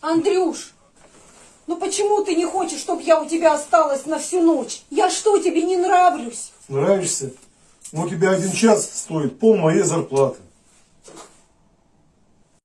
Андрюш, ну почему ты не хочешь, чтобы я у тебя осталась на всю ночь? Я что, тебе не нравлюсь? Нравишься? Ну, у тебя один час стоит пол моей зарплаты.